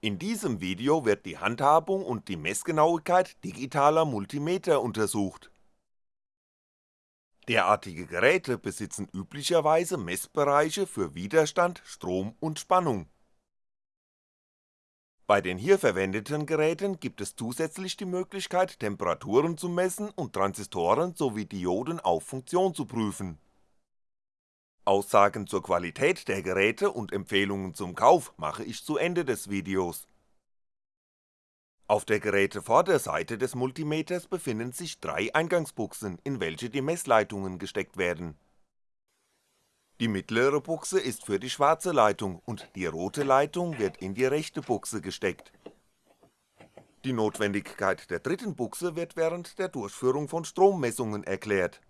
In diesem Video wird die Handhabung und die Messgenauigkeit digitaler Multimeter untersucht. Derartige Geräte besitzen üblicherweise Messbereiche für Widerstand, Strom und Spannung. Bei den hier verwendeten Geräten gibt es zusätzlich die Möglichkeit Temperaturen zu messen und Transistoren sowie Dioden auf Funktion zu prüfen. Aussagen zur Qualität der Geräte und Empfehlungen zum Kauf mache ich zu Ende des Videos. Auf der Gerätevorderseite des Multimeters befinden sich drei Eingangsbuchsen, in welche die Messleitungen gesteckt werden. Die mittlere Buchse ist für die schwarze Leitung und die rote Leitung wird in die rechte Buchse gesteckt. Die Notwendigkeit der dritten Buchse wird während der Durchführung von Strommessungen erklärt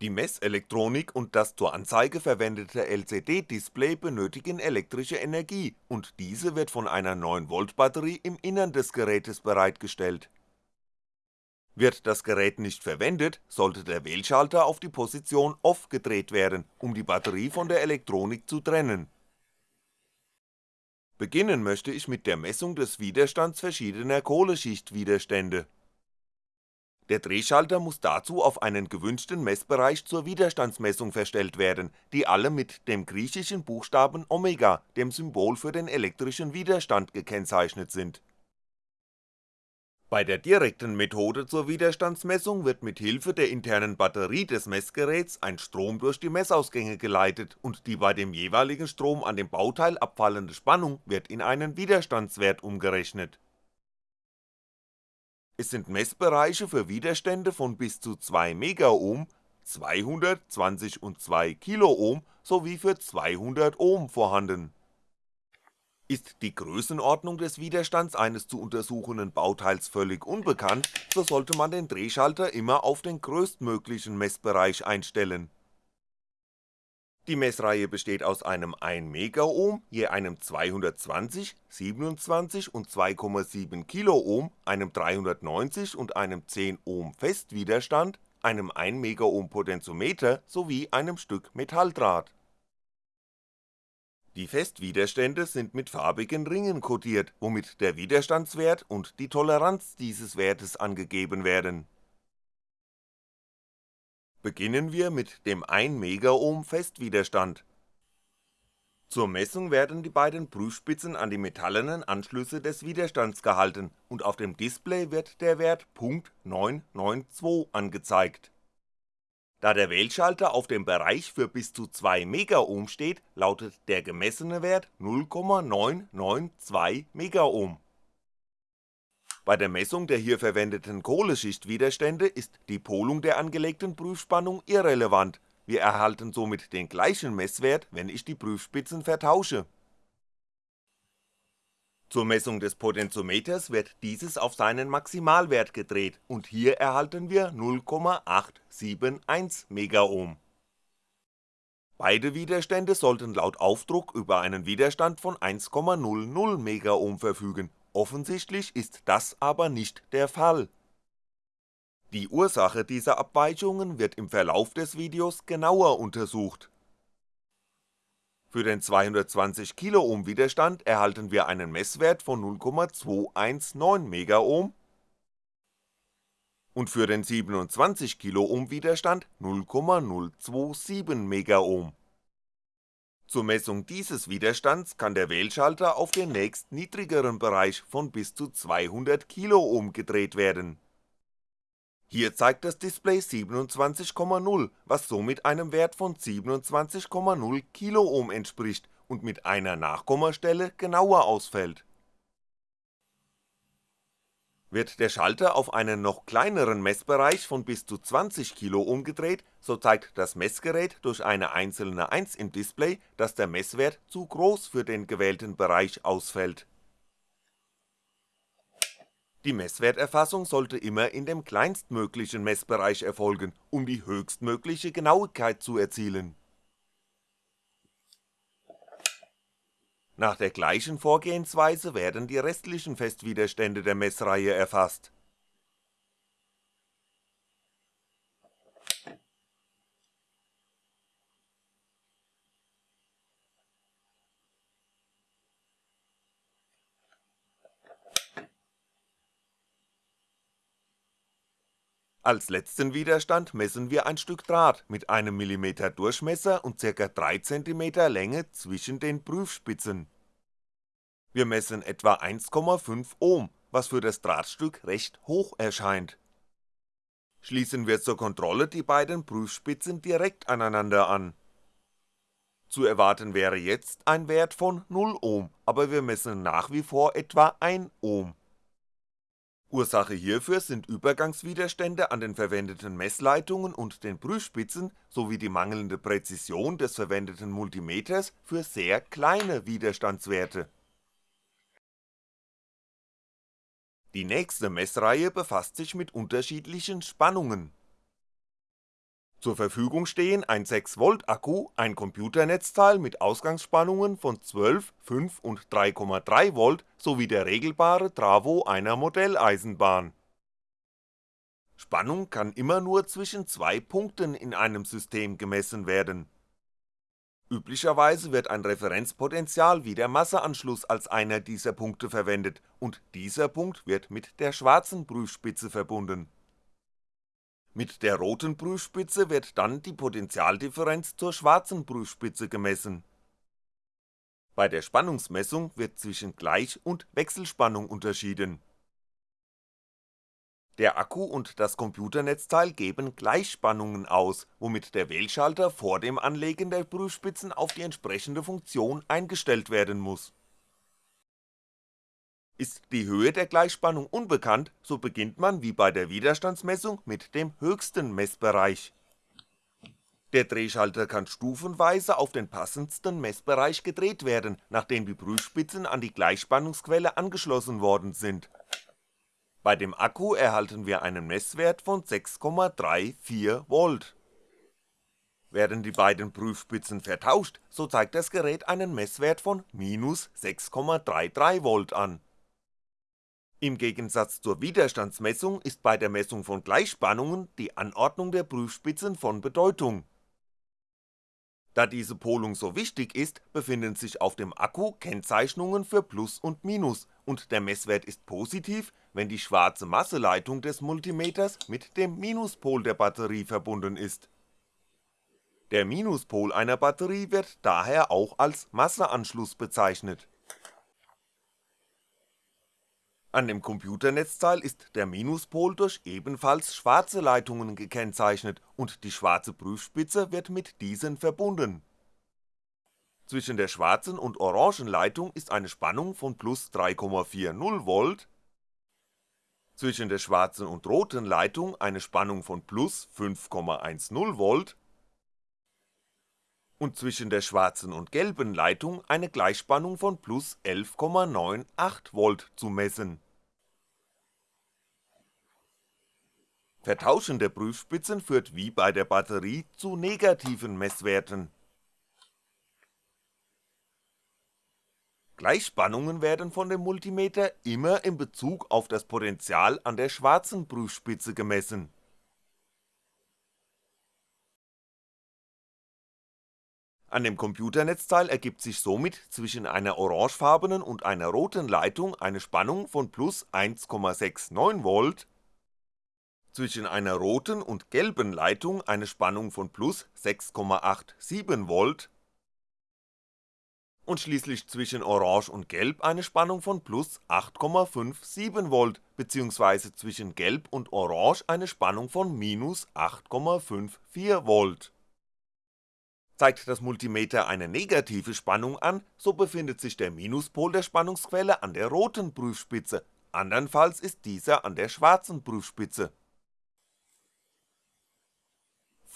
die Messelektronik und das zur Anzeige verwendete LCD-Display benötigen elektrische Energie und diese wird von einer 9V Batterie im Innern des Gerätes bereitgestellt. Wird das Gerät nicht verwendet, sollte der Wählschalter auf die Position Off gedreht werden, um die Batterie von der Elektronik zu trennen. Beginnen möchte ich mit der Messung des Widerstands verschiedener Kohleschichtwiderstände der Drehschalter muss dazu auf einen gewünschten Messbereich zur Widerstandsmessung verstellt werden, die alle mit dem griechischen Buchstaben Omega, dem Symbol für den elektrischen Widerstand gekennzeichnet sind. Bei der direkten Methode zur Widerstandsmessung wird mit Hilfe der internen Batterie des Messgeräts ein Strom durch die Messausgänge geleitet und die bei dem jeweiligen Strom an dem Bauteil abfallende Spannung wird in einen Widerstandswert umgerechnet es sind Messbereiche für Widerstände von bis zu 2 Megaohm, 200, 20 und 2 Kiloohm sowie für 200 Ohm vorhanden. Ist die Größenordnung des Widerstands eines zu untersuchenden Bauteils völlig unbekannt, so sollte man den Drehschalter immer auf den größtmöglichen Messbereich einstellen die Messreihe besteht aus einem 1 Megaohm, je einem 220, 27 und 2,7 Kiloohm, einem 390 und einem 10 Ohm Festwiderstand, einem 1 Megaohm Potentiometer sowie einem Stück Metalldraht. Die Festwiderstände sind mit farbigen Ringen kodiert, womit der Widerstandswert und die Toleranz dieses Wertes angegeben werden Beginnen wir mit dem 1 Megaohm Festwiderstand. Zur Messung werden die beiden Prüfspitzen an die metallenen Anschlüsse des Widerstands gehalten und auf dem Display wird der Wert .992 angezeigt. Da der Wählschalter auf dem Bereich für bis zu 2 Megaohm steht, lautet der gemessene Wert 0,992 Megaohm bei der Messung der hier verwendeten Kohleschichtwiderstände ist die Polung der angelegten Prüfspannung irrelevant, wir erhalten somit den gleichen Messwert, wenn ich die Prüfspitzen vertausche. Zur Messung des Potentiometers wird dieses auf seinen Maximalwert gedreht und hier erhalten wir 0,871 Megaohm. Beide Widerstände sollten laut Aufdruck über einen Widerstand von 1,00 Megaohm verfügen Offensichtlich ist das aber nicht der Fall. Die Ursache dieser Abweichungen wird im Verlauf des Videos genauer untersucht. Für den 220 Kiloohm Widerstand erhalten wir einen Messwert von 0,219 Megaohm und für den 27 Kiloohm Widerstand 0,027 Megaohm zur Messung dieses Widerstands kann der Wählschalter auf den nächst niedrigeren Bereich von bis zu 200 Kiloohm gedreht werden. Hier zeigt das Display 27,0, was somit einem Wert von 27,0 Kiloohm entspricht und mit einer Nachkommastelle genauer ausfällt wird der Schalter auf einen noch kleineren Messbereich von bis zu 20 Kilo umgedreht, so zeigt das Messgerät durch eine einzelne 1 im Display, dass der Messwert zu groß für den gewählten Bereich ausfällt. Die Messwerterfassung sollte immer in dem kleinstmöglichen Messbereich erfolgen, um die höchstmögliche Genauigkeit zu erzielen Nach der gleichen Vorgehensweise werden die restlichen Festwiderstände der Messreihe erfasst Als letzten Widerstand messen wir ein Stück Draht mit einem mm Durchmesser und ca. 3 cm Länge zwischen den Prüfspitzen. Wir messen etwa 1,5 Ohm, was für das Drahtstück recht hoch erscheint. Schließen wir zur Kontrolle die beiden Prüfspitzen direkt aneinander an. Zu erwarten wäre jetzt ein Wert von 0 Ohm, aber wir messen nach wie vor etwa 1 Ohm Ursache hierfür sind Übergangswiderstände an den verwendeten Messleitungen und den Prüfspitzen sowie die mangelnde Präzision des verwendeten Multimeters für sehr kleine Widerstandswerte. Die nächste Messreihe befasst sich mit unterschiedlichen Spannungen zur Verfügung stehen ein 6V Akku, ein Computernetzteil mit Ausgangsspannungen von 12, 5 und 3,3V sowie der regelbare Travo einer Modelleisenbahn. Spannung kann immer nur zwischen zwei Punkten in einem System gemessen werden. Üblicherweise wird ein Referenzpotential wie der Masseanschluss als einer dieser Punkte verwendet und dieser Punkt wird mit der schwarzen Prüfspitze verbunden mit der roten Prüfspitze wird dann die Potentialdifferenz zur schwarzen Prüfspitze gemessen. Bei der Spannungsmessung wird zwischen Gleich und Wechselspannung unterschieden. Der Akku und das Computernetzteil geben Gleichspannungen aus, womit der Wählschalter vor dem Anlegen der Prüfspitzen auf die entsprechende Funktion eingestellt werden muss ist die Höhe der Gleichspannung unbekannt, so beginnt man wie bei der Widerstandsmessung mit dem höchsten Messbereich. Der Drehschalter kann stufenweise auf den passendsten Messbereich gedreht werden, nachdem die Prüfspitzen an die Gleichspannungsquelle angeschlossen worden sind. Bei dem Akku erhalten wir einen Messwert von 6,34V. Werden die beiden Prüfspitzen vertauscht, so zeigt das Gerät einen Messwert von minus 6,33V an im Gegensatz zur Widerstandsmessung ist bei der Messung von Gleichspannungen die Anordnung der Prüfspitzen von Bedeutung. Da diese Polung so wichtig ist, befinden sich auf dem Akku Kennzeichnungen für Plus und Minus und der Messwert ist positiv, wenn die schwarze Masseleitung des Multimeters mit dem Minuspol der Batterie verbunden ist. Der Minuspol einer Batterie wird daher auch als Masseanschluss bezeichnet an dem Computernetzteil ist der Minuspol durch ebenfalls schwarze Leitungen gekennzeichnet und die schwarze Prüfspitze wird mit diesen verbunden. Zwischen der schwarzen und orangen Leitung ist eine Spannung von plus 3,40V, zwischen der schwarzen und roten Leitung eine Spannung von plus 5,10V und zwischen der schwarzen und gelben Leitung eine Gleichspannung von plus 11,98V zu messen Vertauschen der Prüfspitzen führt wie bei der Batterie zu negativen Messwerten. Gleichspannungen werden von dem Multimeter immer in Bezug auf das Potential an der schwarzen Prüfspitze gemessen. An dem Computernetzteil ergibt sich somit zwischen einer orangefarbenen und einer roten Leitung eine Spannung von plus 1,69V zwischen einer roten und gelben Leitung eine Spannung von plus 6,87V und schließlich zwischen Orange und Gelb eine Spannung von plus 8,57V bzw. zwischen Gelb und Orange eine Spannung von minus 8,54V. Zeigt das Multimeter eine negative Spannung an, so befindet sich der Minuspol der Spannungsquelle an der roten Prüfspitze, andernfalls ist dieser an der schwarzen Prüfspitze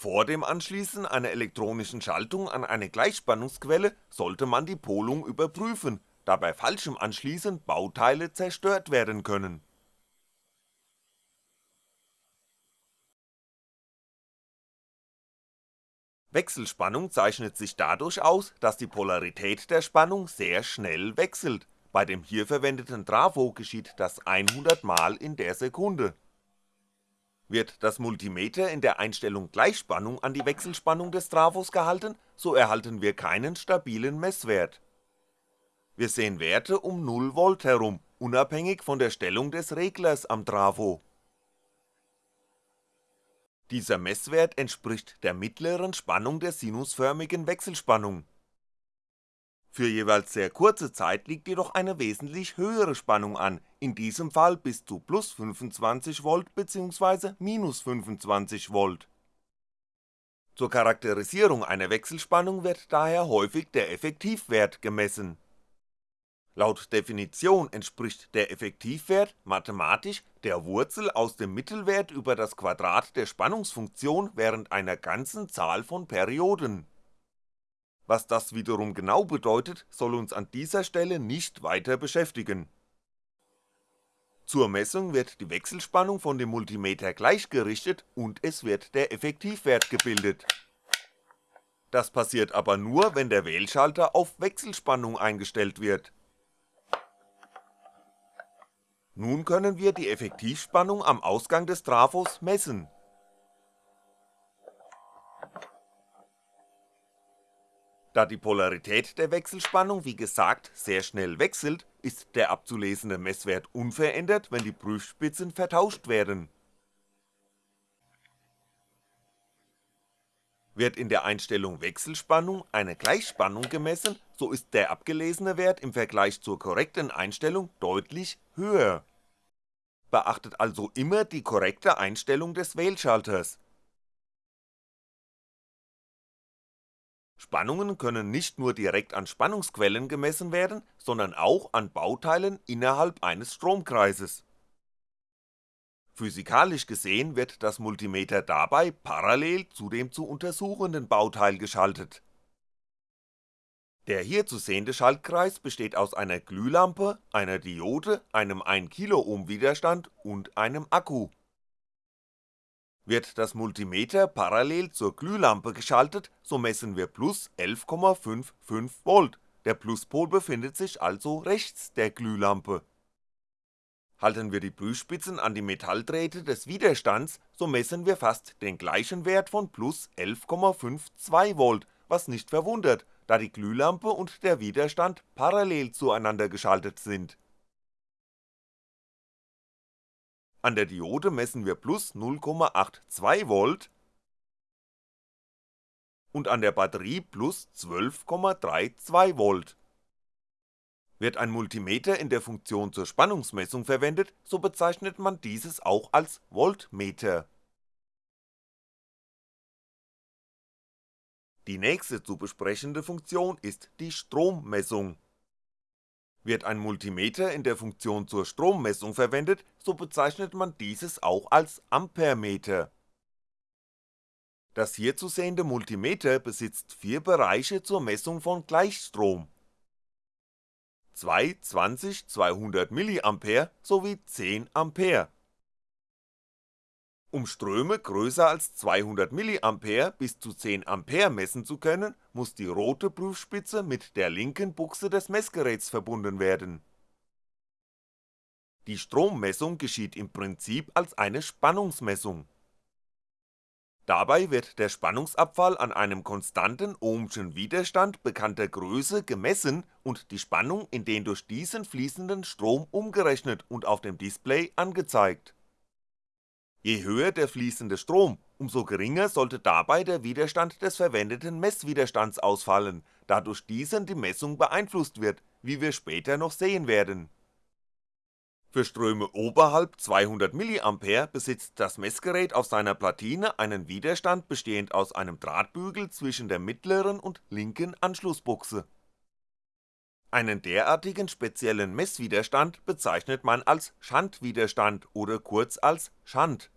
vor dem Anschließen einer elektronischen Schaltung an eine Gleichspannungsquelle sollte man die Polung überprüfen, da bei falschem Anschließen Bauteile zerstört werden können. Wechselspannung zeichnet sich dadurch aus, dass die Polarität der Spannung sehr schnell wechselt, bei dem hier verwendeten Trafo geschieht das 100 Mal in der Sekunde wird das Multimeter in der Einstellung Gleichspannung an die Wechselspannung des Trafos gehalten, so erhalten wir keinen stabilen Messwert. Wir sehen Werte um 0V herum, unabhängig von der Stellung des Reglers am Trafo. Dieser Messwert entspricht der mittleren Spannung der sinusförmigen Wechselspannung. Für jeweils sehr kurze Zeit liegt jedoch eine wesentlich höhere Spannung an, in diesem Fall bis zu plus 25V bzw. minus 25V. Zur Charakterisierung einer Wechselspannung wird daher häufig der Effektivwert gemessen. Laut Definition entspricht der Effektivwert mathematisch der Wurzel aus dem Mittelwert über das Quadrat der Spannungsfunktion während einer ganzen Zahl von Perioden. Was das wiederum genau bedeutet, soll uns an dieser Stelle nicht weiter beschäftigen. Zur Messung wird die Wechselspannung von dem Multimeter gleichgerichtet und es wird der Effektivwert gebildet. Das passiert aber nur, wenn der Wählschalter auf Wechselspannung eingestellt wird nun können wir die Effektivspannung am Ausgang des Trafos messen. Da die Polarität der Wechselspannung wie gesagt sehr schnell wechselt, ist der abzulesende Messwert unverändert, wenn die Prüfspitzen vertauscht werden. Wird in der Einstellung Wechselspannung eine Gleichspannung gemessen, so ist der abgelesene Wert im Vergleich zur korrekten Einstellung deutlich höher. Beachtet also immer die korrekte Einstellung des Wählschalters. Spannungen können nicht nur direkt an Spannungsquellen gemessen werden, sondern auch an Bauteilen innerhalb eines Stromkreises Physikalisch gesehen wird das Multimeter dabei parallel zu dem zu untersuchenden Bauteil geschaltet. Der hier zu sehende Schaltkreis besteht aus einer Glühlampe, einer Diode, einem 1kΩ Widerstand und einem Akku. Wird das Multimeter parallel zur Glühlampe geschaltet, so messen wir plus 11,55V, der Pluspol befindet sich also rechts der Glühlampe Halten wir die Prüfspitzen an die Metalldrähte des Widerstands, so messen wir fast den gleichen Wert von plus 11,52V, was nicht verwundert, da die Glühlampe und der Widerstand parallel zueinander geschaltet sind. An der Diode messen wir plus 0,82V und an der Batterie plus 12,32V wird ein Multimeter in der Funktion zur Spannungsmessung verwendet, so bezeichnet man dieses auch als Voltmeter. Die nächste zu besprechende Funktion ist die Strommessung. Wird ein Multimeter in der Funktion zur Strommessung verwendet, so bezeichnet man dieses auch als Ampermeter. Das hier zu sehende Multimeter besitzt vier Bereiche zur Messung von Gleichstrom zwei 20 200mA sowie 10A. Um Ströme größer als 200mA bis zu 10A messen zu können, muss die rote Prüfspitze mit der linken Buchse des Messgeräts verbunden werden. Die Strommessung geschieht im Prinzip als eine Spannungsmessung Dabei wird der Spannungsabfall an einem konstanten ohmschen Widerstand bekannter Größe gemessen und die Spannung in den durch diesen fließenden Strom umgerechnet und auf dem Display angezeigt. Je höher der fließende Strom, umso geringer sollte dabei der Widerstand des verwendeten Messwiderstands ausfallen, da durch diesen die Messung beeinflusst wird, wie wir später noch sehen werden für Ströme oberhalb 200mA besitzt das Messgerät auf seiner Platine einen Widerstand bestehend aus einem Drahtbügel zwischen der mittleren und linken Anschlussbuchse. Einen derartigen speziellen Messwiderstand bezeichnet man als Schandwiderstand oder kurz als Schand.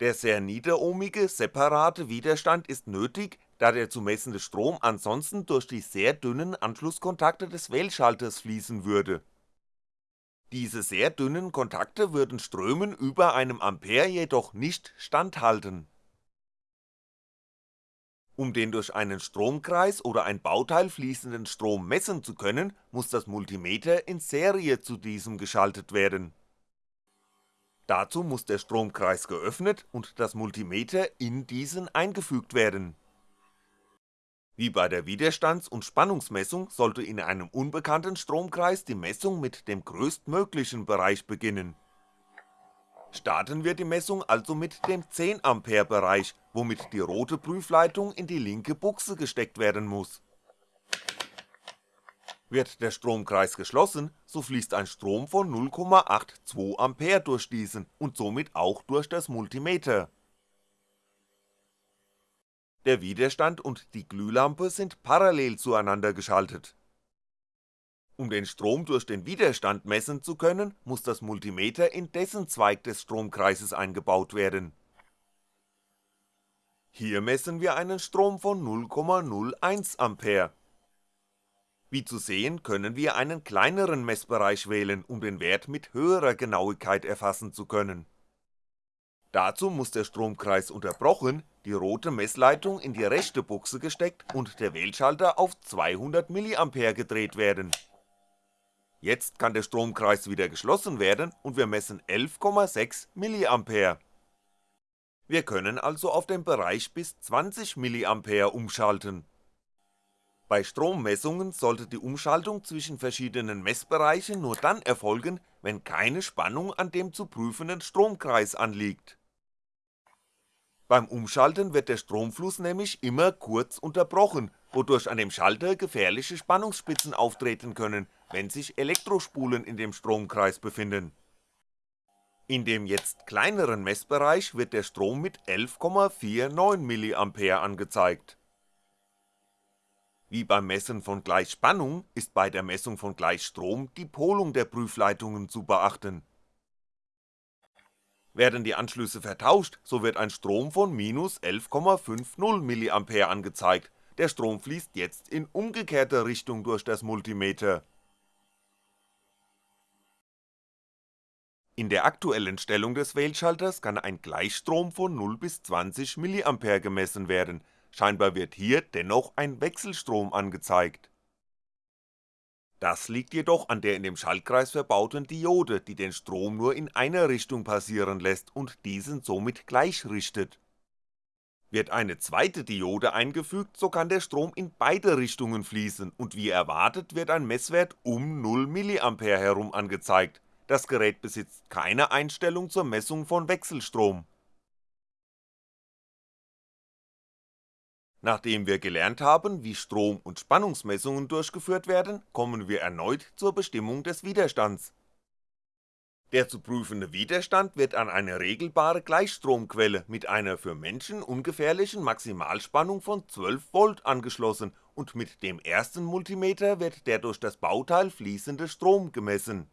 Der sehr niederohmige separate Widerstand ist nötig, da der zu messende Strom ansonsten durch die sehr dünnen Anschlusskontakte des Wählschalters fließen würde diese sehr dünnen Kontakte würden Strömen über einem Ampere jedoch nicht standhalten. Um den durch einen Stromkreis oder ein Bauteil fließenden Strom messen zu können, muss das Multimeter in Serie zu diesem geschaltet werden. Dazu muss der Stromkreis geöffnet und das Multimeter in diesen eingefügt werden wie bei der Widerstands- und Spannungsmessung sollte in einem unbekannten Stromkreis die Messung mit dem größtmöglichen Bereich beginnen. Starten wir die Messung also mit dem 10A Bereich, womit die rote Prüfleitung in die linke Buchse gesteckt werden muss. Wird der Stromkreis geschlossen, so fließt ein Strom von 0,82A durch diesen und somit auch durch das Multimeter. Der Widerstand und die Glühlampe sind parallel zueinander geschaltet um den Strom durch den Widerstand messen zu können, muss das Multimeter in dessen Zweig des Stromkreises eingebaut werden. Hier messen wir einen Strom von 0,01A. Wie zu sehen, können wir einen kleineren Messbereich wählen, um den Wert mit höherer Genauigkeit erfassen zu können. Dazu muss der Stromkreis unterbrochen, die rote Messleitung in die rechte Buchse gesteckt und der Wählschalter auf 200mA gedreht werden Jetzt kann der Stromkreis wieder geschlossen werden und wir messen 11,6mA. Wir können also auf den Bereich bis 20mA umschalten. Bei Strommessungen sollte die Umschaltung zwischen verschiedenen Messbereichen nur dann erfolgen, wenn keine Spannung an dem zu prüfenden Stromkreis anliegt. Beim Umschalten wird der Stromfluss nämlich immer kurz unterbrochen, wodurch an dem Schalter gefährliche Spannungsspitzen auftreten können, wenn sich Elektrospulen in dem Stromkreis befinden. In dem jetzt kleineren Messbereich wird der Strom mit 11,49mA angezeigt. Wie beim Messen von Gleichspannung ist bei der Messung von Gleichstrom die Polung der Prüfleitungen zu beachten. Werden die Anschlüsse vertauscht, so wird ein Strom von minus 11,50mA angezeigt, der Strom fließt jetzt in umgekehrter Richtung durch das Multimeter In der aktuellen Stellung des Wählschalters kann ein Gleichstrom von 0 bis 20mA gemessen werden, scheinbar wird hier dennoch ein Wechselstrom angezeigt. Das liegt jedoch an der in dem Schaltkreis verbauten Diode, die den Strom nur in einer Richtung passieren lässt und diesen somit gleichrichtet. Wird eine zweite Diode eingefügt, so kann der Strom in beide Richtungen fließen und wie erwartet wird ein Messwert um 0mA herum angezeigt, das Gerät besitzt keine Einstellung zur Messung von Wechselstrom. Nachdem wir gelernt haben, wie Strom- und Spannungsmessungen durchgeführt werden, kommen wir erneut zur Bestimmung des Widerstands. Der zu prüfende Widerstand wird an eine regelbare Gleichstromquelle mit einer für Menschen ungefährlichen Maximalspannung von 12V angeschlossen und mit dem ersten Multimeter wird der durch das Bauteil fließende Strom gemessen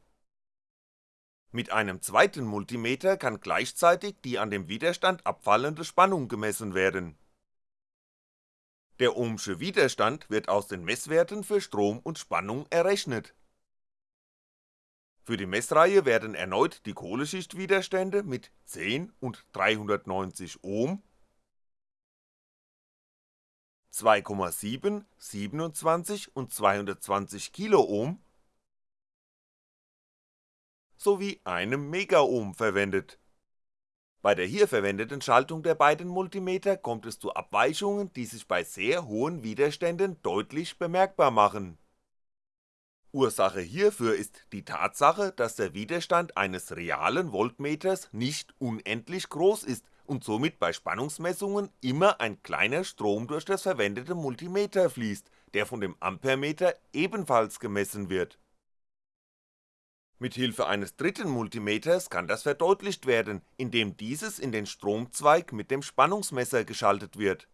mit einem zweiten Multimeter kann gleichzeitig die an dem Widerstand abfallende Spannung gemessen werden. Der ohmsche Widerstand wird aus den Messwerten für Strom und Spannung errechnet. Für die Messreihe werden erneut die Kohleschichtwiderstände mit 10 und 390 Ohm, 2,7, 27 und 220 Kiloohm sowie einem Megaohm verwendet. Bei der hier verwendeten Schaltung der beiden Multimeter kommt es zu Abweichungen, die sich bei sehr hohen Widerständen deutlich bemerkbar machen. Ursache hierfür ist die Tatsache, dass der Widerstand eines realen Voltmeters nicht unendlich groß ist und somit bei Spannungsmessungen immer ein kleiner Strom durch das verwendete Multimeter fließt, der von dem Ampermeter ebenfalls gemessen wird Mithilfe eines dritten Multimeters kann das verdeutlicht werden, indem dieses in den Stromzweig mit dem Spannungsmesser geschaltet wird.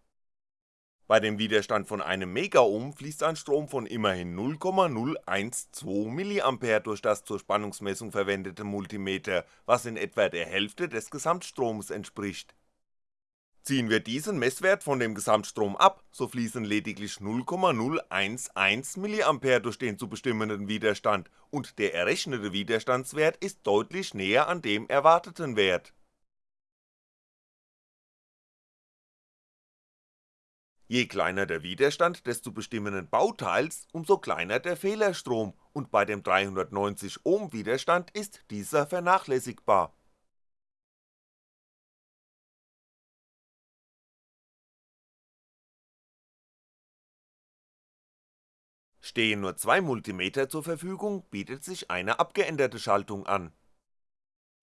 Bei dem Widerstand von einem Megaohm fließt ein Strom von immerhin 0,012mA durch das zur Spannungsmessung verwendete Multimeter, was in etwa der Hälfte des Gesamtstroms entspricht Ziehen wir diesen Messwert von dem Gesamtstrom ab, so fließen lediglich 0,011mA durch den zu bestimmenden Widerstand. Und der errechnete Widerstandswert ist deutlich näher an dem erwarteten Wert. Je kleiner der Widerstand des zu bestimmenden Bauteils, umso kleiner der Fehlerstrom. Und bei dem 390 Ohm Widerstand ist dieser vernachlässigbar Stehen nur zwei Multimeter zur Verfügung, bietet sich eine abgeänderte Schaltung an.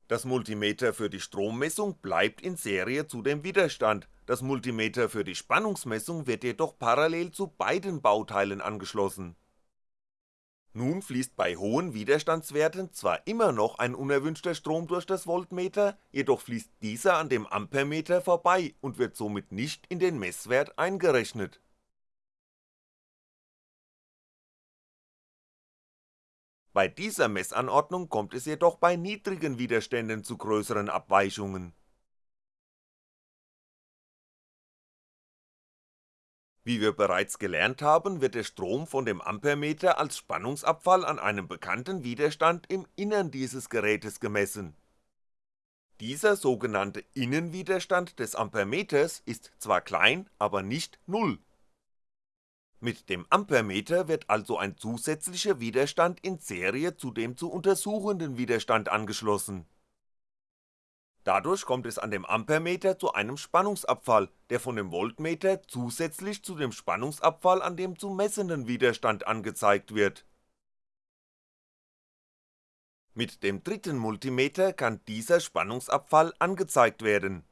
Das Multimeter für die Strommessung bleibt in Serie zu dem Widerstand, das Multimeter für die Spannungsmessung wird jedoch parallel zu beiden Bauteilen angeschlossen. Nun fließt bei hohen Widerstandswerten zwar immer noch ein unerwünschter Strom durch das Voltmeter, jedoch fließt dieser an dem Ampermeter vorbei und wird somit nicht in den Messwert eingerechnet Bei dieser Messanordnung kommt es jedoch bei niedrigen Widerständen zu größeren Abweichungen. Wie wir bereits gelernt haben, wird der Strom von dem Ampermeter als Spannungsabfall an einem bekannten Widerstand im Innern dieses Gerätes gemessen. Dieser sogenannte Innenwiderstand des Ampermeters ist zwar klein, aber nicht Null mit dem Ampermeter wird also ein zusätzlicher Widerstand in Serie zu dem zu untersuchenden Widerstand angeschlossen. Dadurch kommt es an dem Ampermeter zu einem Spannungsabfall, der von dem Voltmeter zusätzlich zu dem Spannungsabfall an dem zu messenden Widerstand angezeigt wird. Mit dem dritten Multimeter kann dieser Spannungsabfall angezeigt werden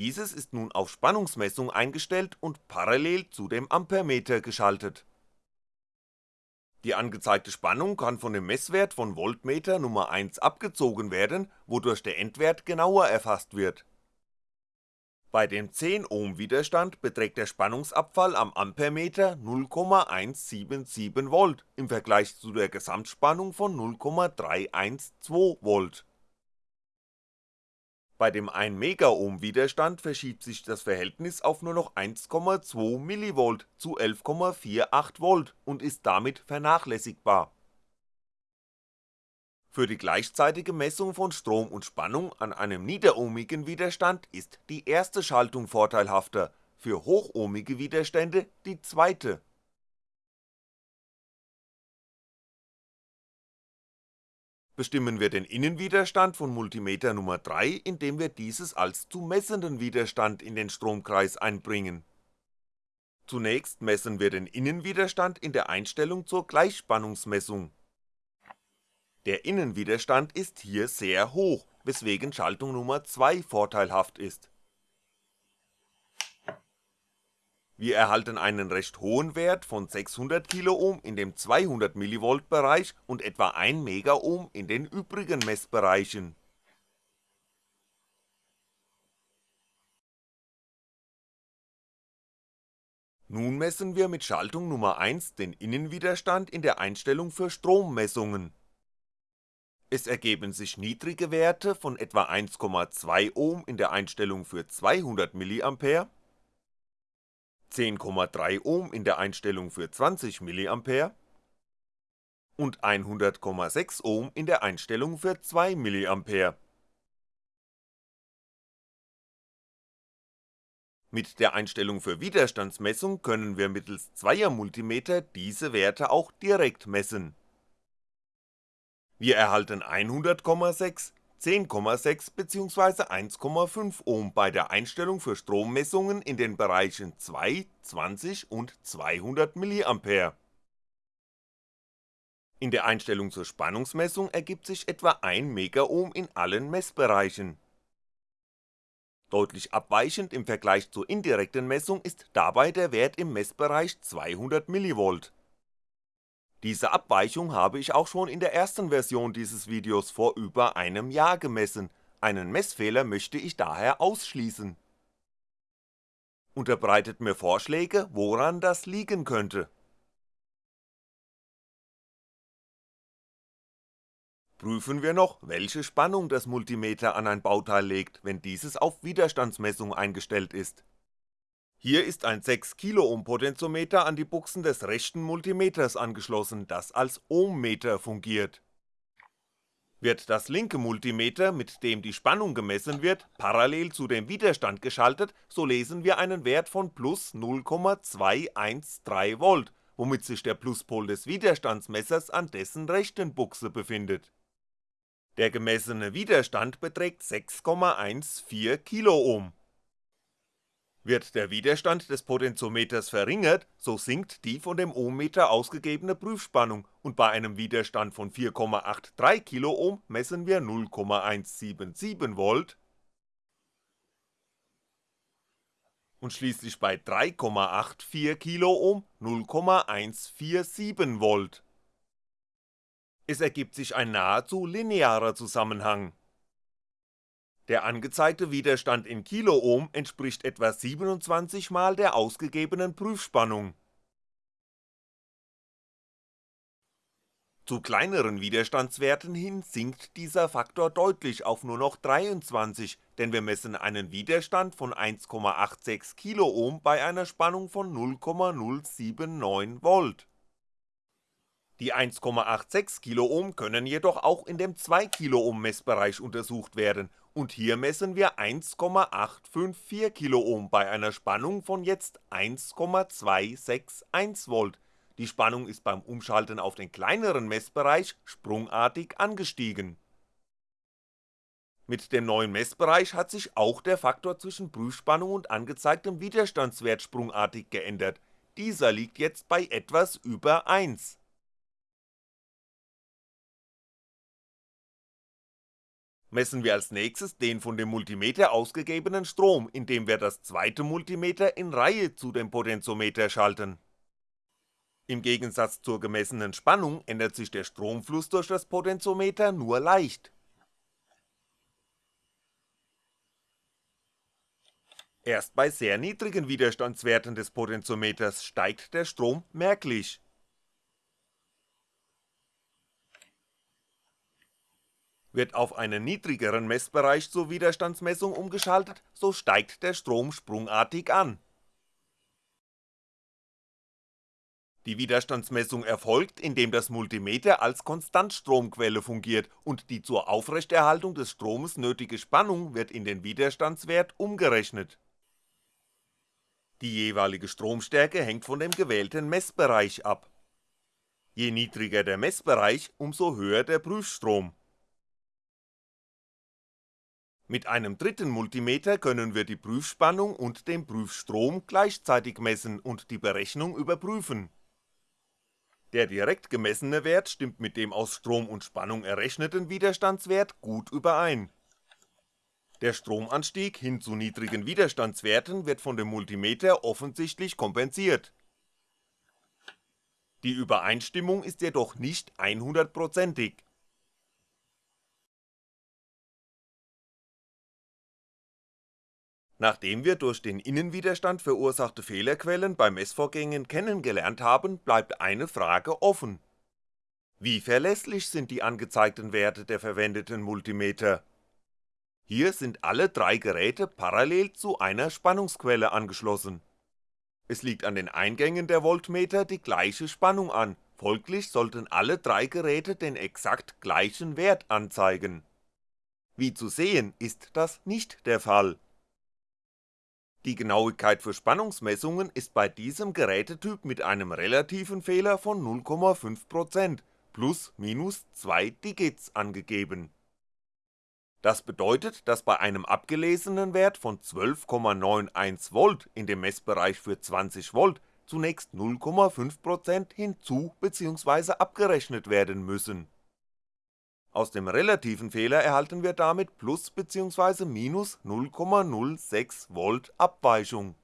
dieses ist nun auf Spannungsmessung eingestellt und parallel zu dem Ampermeter geschaltet. Die angezeigte Spannung kann von dem Messwert von Voltmeter Nummer 1 abgezogen werden, wodurch der Endwert genauer erfasst wird. Bei dem 10 Ohm Widerstand beträgt der Spannungsabfall am Ampermeter 0,177V im Vergleich zu der Gesamtspannung von 0,312V bei dem 1 Megaohm Widerstand verschiebt sich das Verhältnis auf nur noch 1,2mV zu 11,48V und ist damit vernachlässigbar. Für die gleichzeitige Messung von Strom und Spannung an einem niederohmigen Widerstand ist die erste Schaltung vorteilhafter, für hochohmige Widerstände die zweite bestimmen wir den Innenwiderstand von Multimeter Nummer 3, indem wir dieses als zu messenden Widerstand in den Stromkreis einbringen. Zunächst messen wir den Innenwiderstand in der Einstellung zur Gleichspannungsmessung. Der Innenwiderstand ist hier sehr hoch, weswegen Schaltung Nummer 2 vorteilhaft ist Wir erhalten einen recht hohen Wert von 600 Kiloohm in dem 200mV Bereich und etwa 1 Megaohm in den übrigen Messbereichen. Nun messen wir mit Schaltung Nummer 1 den Innenwiderstand in der Einstellung für Strommessungen. Es ergeben sich niedrige Werte von etwa 1,2 Ohm in der Einstellung für 200mA 10,3 Ohm in der Einstellung für 20mA und 100,6 Ohm in der Einstellung für 2mA. Mit der Einstellung für Widerstandsmessung können wir mittels zweier Multimeter diese Werte auch direkt messen. Wir erhalten 100,6, 10,6 bzw. 1,5 Ohm bei der Einstellung für Strommessungen in den Bereichen 2, 20 und 200mA. In der Einstellung zur Spannungsmessung ergibt sich etwa 1 Megaohm in allen Messbereichen. Deutlich abweichend im Vergleich zur indirekten Messung ist dabei der Wert im Messbereich 200mV diese Abweichung habe ich auch schon in der ersten Version dieses Videos vor über einem Jahr gemessen, einen Messfehler möchte ich daher ausschließen. Unterbreitet mir Vorschläge, woran das liegen könnte. Prüfen wir noch, welche Spannung das Multimeter an ein Bauteil legt, wenn dieses auf Widerstandsmessung eingestellt ist hier ist ein 6 Kiloohm Potentiometer an die Buchsen des rechten Multimeters angeschlossen, das als Ohmmeter fungiert. Wird das linke Multimeter, mit dem die Spannung gemessen wird, parallel zu dem Widerstand geschaltet, so lesen wir einen Wert von plus 0,213V, womit sich der Pluspol des Widerstandsmessers an dessen rechten Buchse befindet. Der gemessene Widerstand beträgt 6,14 Kiloohm Wird der Widerstand des Potentiometers verringert, so sinkt die von dem Ohmmeter ausgegebene Prüfspannung. Und bei einem Widerstand von 4,83 Kiloohm messen wir 0,177V und schließlich bei 3,84 Kiloohm 0,147V. Es ergibt sich ein nahezu linearer Zusammenhang der angezeigte Widerstand in Kiloohm entspricht etwa 27 mal der ausgegebenen Prüfspannung. Zu kleineren Widerstandswerten hin sinkt dieser Faktor deutlich auf nur noch 23, denn wir messen einen Widerstand von 1,86 Kiloohm bei einer Spannung von 0,079V. Die 1,86 Kiloohm können jedoch auch in dem 2 Kiloohm Messbereich untersucht werden. Und hier messen wir 1,854 Kiloohm bei einer Spannung von jetzt 1,261V, die Spannung ist beim Umschalten auf den kleineren Messbereich sprungartig angestiegen. Mit dem neuen Messbereich hat sich auch der Faktor zwischen Prüfspannung und angezeigtem Widerstandswert sprungartig geändert, dieser liegt jetzt bei etwas über 1 messen wir als nächstes den von dem Multimeter ausgegebenen Strom, indem wir das zweite Multimeter in Reihe zu dem Potentiometer schalten. Im Gegensatz zur gemessenen Spannung ändert sich der Stromfluss durch das Potentiometer nur leicht. Erst bei sehr niedrigen Widerstandswerten des Potentiometers steigt der Strom merklich Wird auf einen niedrigeren Messbereich zur Widerstandsmessung umgeschaltet, so steigt der Strom sprungartig an. Die Widerstandsmessung erfolgt, indem das Multimeter als Konstantstromquelle fungiert und die zur Aufrechterhaltung des Stromes nötige Spannung wird in den Widerstandswert umgerechnet. Die jeweilige Stromstärke hängt von dem gewählten Messbereich ab. Je niedriger der Messbereich, umso höher der Prüfstrom mit einem dritten Multimeter können wir die Prüfspannung und den Prüfstrom gleichzeitig messen und die Berechnung überprüfen. Der direkt gemessene Wert stimmt mit dem aus Strom und Spannung errechneten Widerstandswert gut überein. Der Stromanstieg hin zu niedrigen Widerstandswerten wird von dem Multimeter offensichtlich kompensiert. Die Übereinstimmung ist jedoch nicht 100%ig Nachdem wir durch den Innenwiderstand verursachte Fehlerquellen bei Messvorgängen kennengelernt haben, bleibt eine Frage offen. Wie verlässlich sind die angezeigten Werte der verwendeten Multimeter? Hier sind alle drei Geräte parallel zu einer Spannungsquelle angeschlossen. Es liegt an den Eingängen der Voltmeter die gleiche Spannung an, folglich sollten alle drei Geräte den exakt gleichen Wert anzeigen. Wie zu sehen, ist das nicht der Fall die Genauigkeit für Spannungsmessungen ist bei diesem Gerätetyp mit einem relativen Fehler von 0,5% plus minus 2 Digits angegeben. Das bedeutet, dass bei einem abgelesenen Wert von 12,91V in dem Messbereich für 20V zunächst 0,5% hinzu bzw. abgerechnet werden müssen aus dem relativen Fehler erhalten wir damit plus bzw. minus 0,06V Abweichung.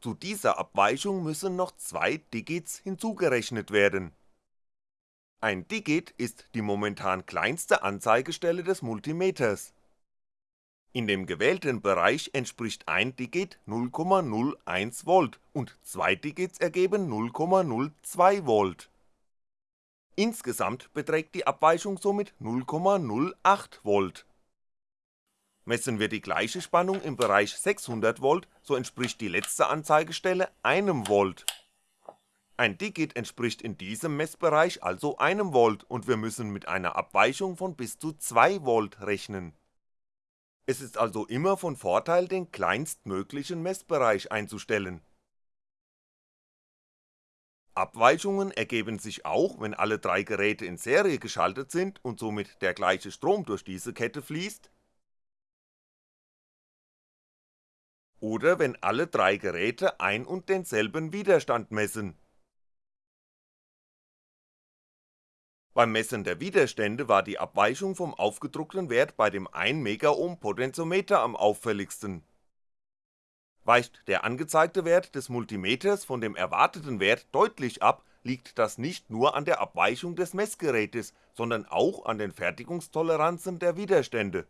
Zu dieser Abweichung müssen noch zwei Digits hinzugerechnet werden. Ein Digit ist die momentan kleinste Anzeigestelle des Multimeters. In dem gewählten Bereich entspricht ein Digit 0,01V und zwei Digits ergeben 0,02V Insgesamt beträgt die Abweichung somit 0,08V. Messen wir die gleiche Spannung im Bereich 600V, so entspricht die letzte Anzeigestelle einem Volt. Ein Digit entspricht in diesem Messbereich also einem Volt und wir müssen mit einer Abweichung von bis zu 2V rechnen. Es ist also immer von Vorteil den kleinstmöglichen Messbereich einzustellen Abweichungen ergeben sich auch, wenn alle drei Geräte in Serie geschaltet sind und somit der gleiche Strom durch diese Kette fließt oder wenn alle drei Geräte ein und denselben Widerstand messen. Beim Messen der Widerstände war die Abweichung vom aufgedruckten Wert bei dem 1 Megaohm Potentiometer am auffälligsten. Weicht der angezeigte Wert des Multimeters von dem erwarteten Wert deutlich ab, liegt das nicht nur an der Abweichung des Messgerätes, sondern auch an den Fertigungstoleranzen der Widerstände.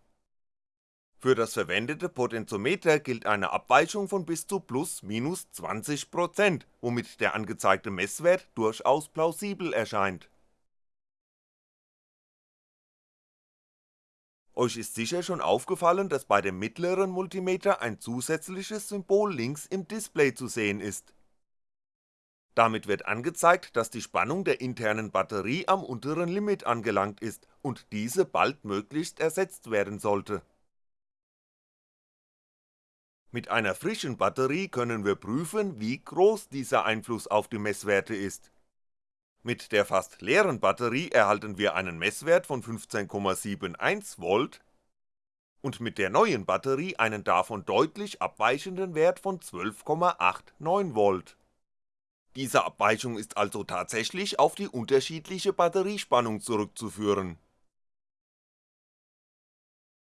Für das verwendete Potentiometer gilt eine Abweichung von bis zu plus minus 20%, womit der angezeigte Messwert durchaus plausibel erscheint Euch ist sicher schon aufgefallen, dass bei dem mittleren Multimeter ein zusätzliches Symbol links im Display zu sehen ist. Damit wird angezeigt, dass die Spannung der internen Batterie am unteren Limit angelangt ist und diese baldmöglichst ersetzt werden sollte. Mit einer frischen Batterie können wir prüfen, wie groß dieser Einfluss auf die Messwerte ist mit der fast leeren Batterie erhalten wir einen Messwert von 15,71V und mit der neuen Batterie einen davon deutlich abweichenden Wert von 12,89V. Diese Abweichung ist also tatsächlich auf die unterschiedliche Batteriespannung zurückzuführen.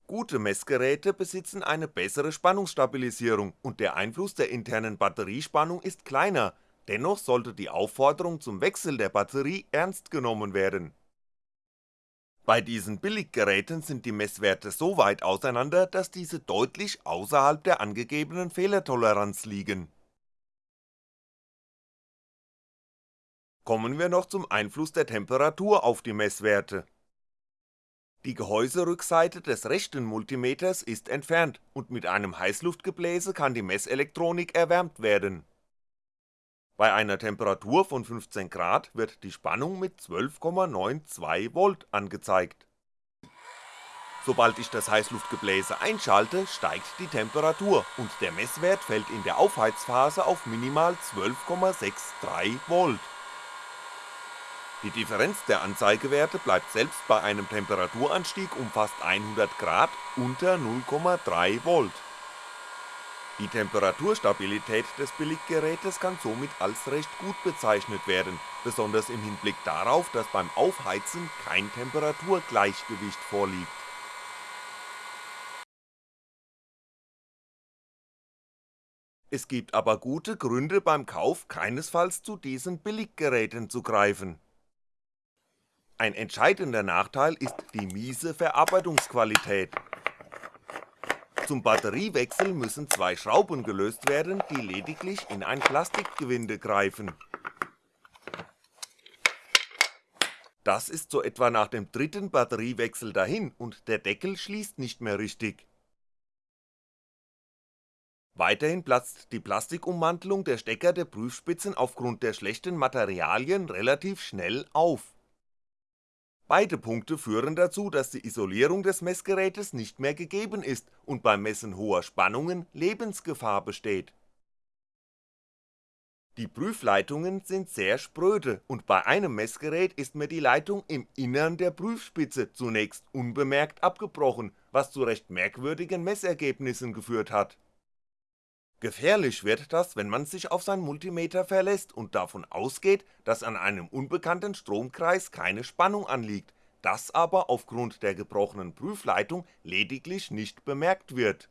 Gute Messgeräte besitzen eine bessere Spannungsstabilisierung und der Einfluss der internen Batteriespannung ist kleiner, dennoch sollte die Aufforderung zum Wechsel der Batterie ernst genommen werden. Bei diesen Billiggeräten sind die Messwerte so weit auseinander, dass diese deutlich außerhalb der angegebenen Fehlertoleranz liegen. Kommen wir noch zum Einfluss der Temperatur auf die Messwerte. Die Gehäuserückseite des rechten Multimeters ist entfernt und mit einem Heißluftgebläse kann die Messelektronik erwärmt werden bei einer Temperatur von 15 Grad wird die Spannung mit 12,92V angezeigt. Sobald ich das Heißluftgebläse einschalte, steigt die Temperatur und der Messwert fällt in der Aufheizphase auf minimal 12,63V. Die Differenz der Anzeigewerte bleibt selbst bei einem Temperaturanstieg um fast 100 Grad unter 0,3V die Temperaturstabilität des Billiggerätes kann somit als recht gut bezeichnet werden, besonders im Hinblick darauf, dass beim Aufheizen kein Temperaturgleichgewicht vorliegt. Es gibt aber gute Gründe beim Kauf keinesfalls zu diesen Billiggeräten zu greifen. Ein entscheidender Nachteil ist die miese Verarbeitungsqualität zum Batteriewechsel müssen zwei Schrauben gelöst werden, die lediglich in ein Plastikgewinde greifen. Das ist so etwa nach dem dritten Batteriewechsel dahin und der Deckel schließt nicht mehr richtig. Weiterhin platzt die Plastikummantelung der Stecker der Prüfspitzen aufgrund der schlechten Materialien relativ schnell auf Beide Punkte führen dazu, dass die Isolierung des Messgerätes nicht mehr gegeben ist und beim Messen hoher Spannungen Lebensgefahr besteht. Die Prüfleitungen sind sehr spröde und bei einem Messgerät ist mir die Leitung im Innern der Prüfspitze zunächst unbemerkt abgebrochen, was zu recht merkwürdigen Messergebnissen geführt hat Gefährlich wird das, wenn man sich auf sein Multimeter verlässt und davon ausgeht, dass an einem unbekannten Stromkreis keine Spannung anliegt, das aber aufgrund der gebrochenen Prüfleitung lediglich nicht bemerkt wird.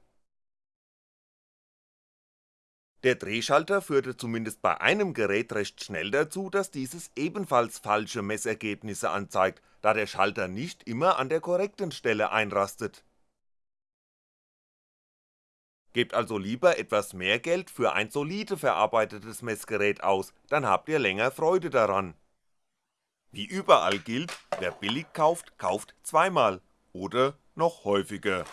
Der Drehschalter führte zumindest bei einem Gerät recht schnell dazu, dass dieses ebenfalls falsche Messergebnisse anzeigt, da der Schalter nicht immer an der korrekten Stelle einrastet Gebt also lieber etwas mehr Geld für ein solide verarbeitetes Messgerät aus, dann habt ihr länger Freude daran. Wie überall gilt, wer billig kauft, kauft zweimal oder noch häufiger.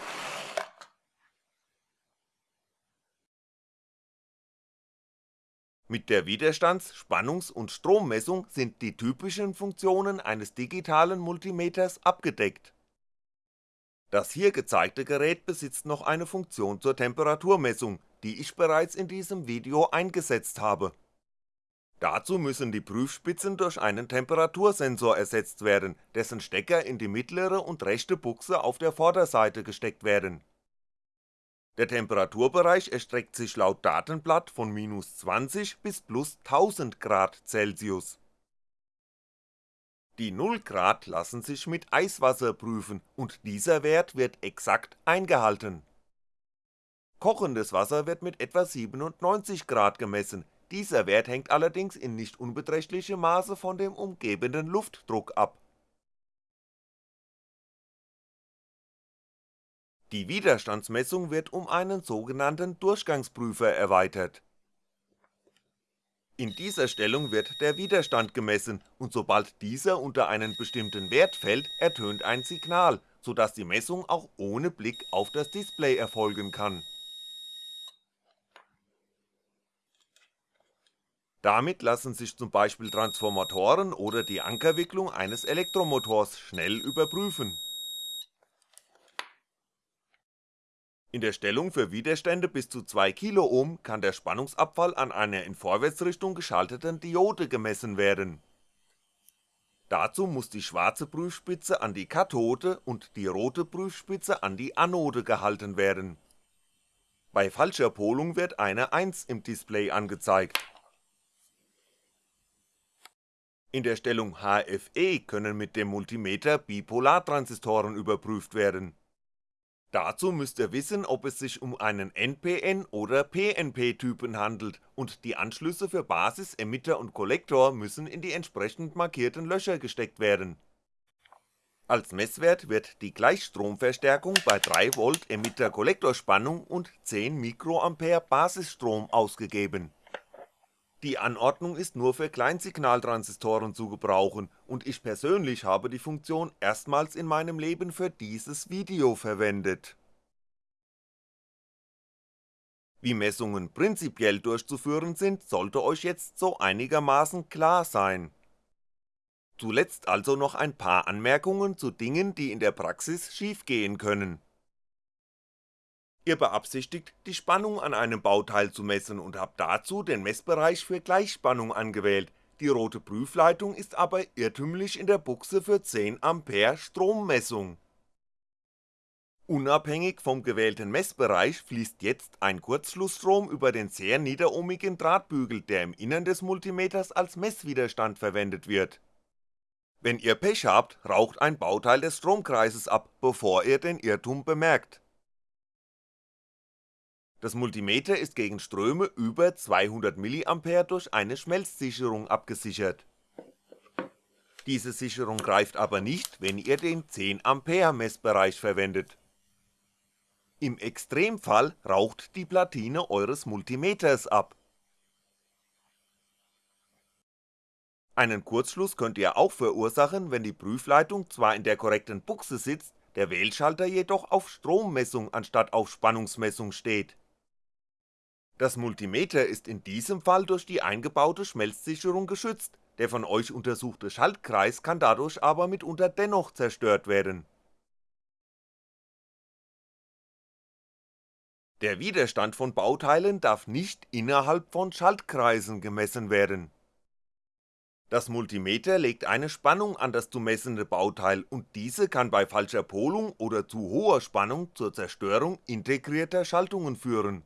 Mit der Widerstands-, Spannungs- und Strommessung sind die typischen Funktionen eines digitalen Multimeters abgedeckt das hier gezeigte Gerät besitzt noch eine Funktion zur Temperaturmessung, die ich bereits in diesem Video eingesetzt habe. Dazu müssen die Prüfspitzen durch einen Temperatursensor ersetzt werden, dessen Stecker in die mittlere und rechte Buchse auf der Vorderseite gesteckt werden. Der Temperaturbereich erstreckt sich laut Datenblatt von minus 20 bis plus 1000 Grad Celsius. Die 0 Grad lassen sich mit Eiswasser prüfen und dieser Wert wird exakt eingehalten. Kochendes Wasser wird mit etwa 97 Grad gemessen, dieser Wert hängt allerdings in nicht unbeträchtlichem Maße von dem umgebenden Luftdruck ab. Die Widerstandsmessung wird um einen sogenannten Durchgangsprüfer erweitert. In dieser Stellung wird der Widerstand gemessen und sobald dieser unter einen bestimmten Wert fällt, ertönt ein Signal, so dass die Messung auch ohne Blick auf das Display erfolgen kann Damit lassen sich zum Beispiel Transformatoren oder die Ankerwicklung eines Elektromotors schnell überprüfen. In der Stellung für Widerstände bis zu 2 Kiloohm kann der Spannungsabfall an einer in Vorwärtsrichtung geschalteten Diode gemessen werden. Dazu muss die schwarze Prüfspitze an die Kathode und die rote Prüfspitze an die Anode gehalten werden. Bei falscher Polung wird eine 1 im Display angezeigt in der Stellung HFE können mit dem Multimeter Bipolartransistoren überprüft werden. Dazu müsst ihr wissen, ob es sich um einen NPN oder PNP-Typen handelt und die Anschlüsse für Basis, Emitter und Kollektor müssen in die entsprechend markierten Löcher gesteckt werden. Als Messwert wird die Gleichstromverstärkung bei 3V Emitter-Kollektorspannung und 10 Mikroampere Basisstrom ausgegeben die Anordnung ist nur für Kleinsignaltransistoren zu gebrauchen und ich persönlich habe die Funktion erstmals in meinem Leben für dieses Video verwendet. Wie Messungen prinzipiell durchzuführen sind, sollte euch jetzt so einigermaßen klar sein. Zuletzt also noch ein paar Anmerkungen zu Dingen, die in der Praxis schiefgehen können Ihr beabsichtigt, die Spannung an einem Bauteil zu messen und habt dazu den Messbereich für Gleichspannung angewählt, die rote Prüfleitung ist aber irrtümlich in der Buchse für 10A Strommessung. Unabhängig vom gewählten Messbereich fließt jetzt ein Kurzschlussstrom über den sehr niederohmigen Drahtbügel, der im Innern des Multimeters als Messwiderstand verwendet wird. Wenn ihr Pech habt, raucht ein Bauteil des Stromkreises ab, bevor ihr den Irrtum bemerkt das Multimeter ist gegen Ströme über 200mA durch eine Schmelzsicherung abgesichert. Diese Sicherung greift aber nicht, wenn ihr den 10A Messbereich verwendet. Im Extremfall raucht die Platine eures Multimeters ab. Einen Kurzschluss könnt ihr auch verursachen, wenn die Prüfleitung zwar in der korrekten Buchse sitzt, der Wählschalter jedoch auf Strommessung anstatt auf Spannungsmessung steht das Multimeter ist in diesem Fall durch die eingebaute Schmelzsicherung geschützt, der von euch untersuchte Schaltkreis kann dadurch aber mitunter dennoch zerstört werden. Der Widerstand von Bauteilen darf nicht innerhalb von Schaltkreisen gemessen werden. Das Multimeter legt eine Spannung an das zu messende Bauteil und diese kann bei falscher Polung oder zu hoher Spannung zur Zerstörung integrierter Schaltungen führen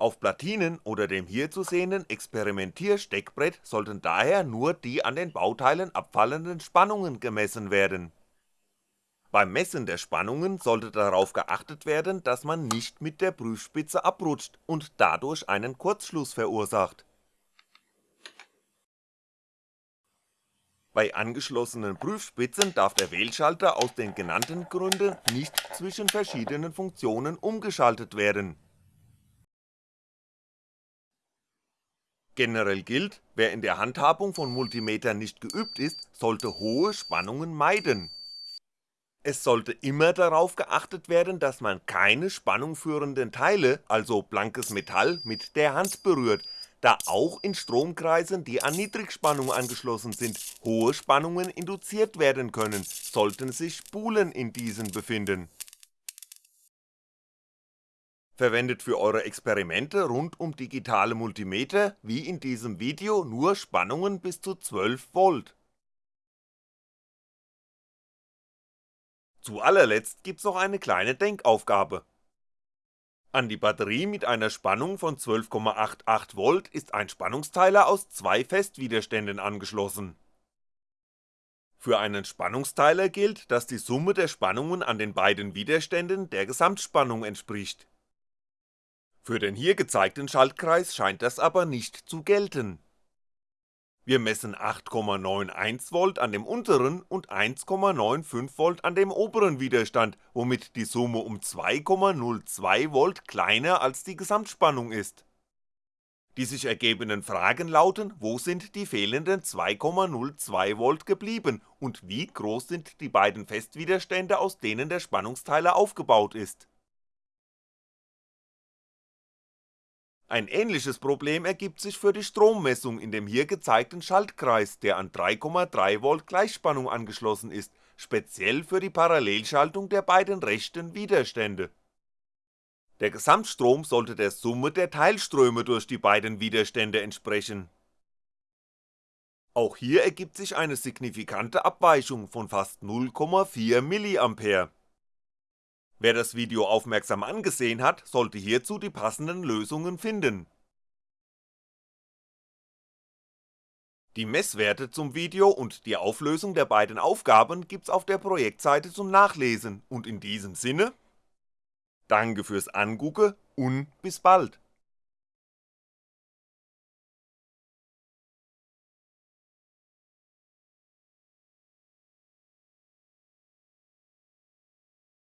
auf Platinen oder dem hier zu sehenden Experimentiersteckbrett sollten daher nur die an den Bauteilen abfallenden Spannungen gemessen werden. Beim Messen der Spannungen sollte darauf geachtet werden, dass man nicht mit der Prüfspitze abrutscht und dadurch einen Kurzschluss verursacht. Bei angeschlossenen Prüfspitzen darf der Wählschalter aus den genannten Gründen nicht zwischen verschiedenen Funktionen umgeschaltet werden Generell gilt, wer in der Handhabung von Multimetern nicht geübt ist, sollte hohe Spannungen meiden. Es sollte immer darauf geachtet werden, dass man keine spannungführenden Teile, also blankes Metall, mit der Hand berührt, da auch in Stromkreisen, die an Niedrigspannung angeschlossen sind, hohe Spannungen induziert werden können, sollten sich Spulen in diesen befinden Verwendet für eure Experimente rund um digitale Multimeter, wie in diesem Video, nur Spannungen bis zu 12V. Zu allerletzt gibt's noch eine kleine Denkaufgabe. An die Batterie mit einer Spannung von 12,88V ist ein Spannungsteiler aus zwei Festwiderständen angeschlossen. Für einen Spannungsteiler gilt, dass die Summe der Spannungen an den beiden Widerständen der Gesamtspannung entspricht. Für den hier gezeigten Schaltkreis scheint das aber nicht zu gelten wir messen 8,91V an dem unteren und 1,95V an dem oberen Widerstand, womit die Summe um 2,02V kleiner als die Gesamtspannung ist. Die sich ergebenden Fragen lauten, wo sind die fehlenden 2,02V geblieben und wie groß sind die beiden Festwiderstände, aus denen der Spannungsteiler aufgebaut ist Ein ähnliches Problem ergibt sich für die Strommessung in dem hier gezeigten Schaltkreis, der an 3,3V Gleichspannung angeschlossen ist, speziell für die Parallelschaltung der beiden rechten Widerstände. Der Gesamtstrom sollte der Summe der Teilströme durch die beiden Widerstände entsprechen. Auch hier ergibt sich eine signifikante Abweichung von fast 0,4mA Wer das Video aufmerksam angesehen hat, sollte hierzu die passenden Lösungen finden. Die Messwerte zum Video und die Auflösung der beiden Aufgaben gibt's auf der Projektseite zum Nachlesen und in diesem Sinne, Danke fürs Angucke und bis bald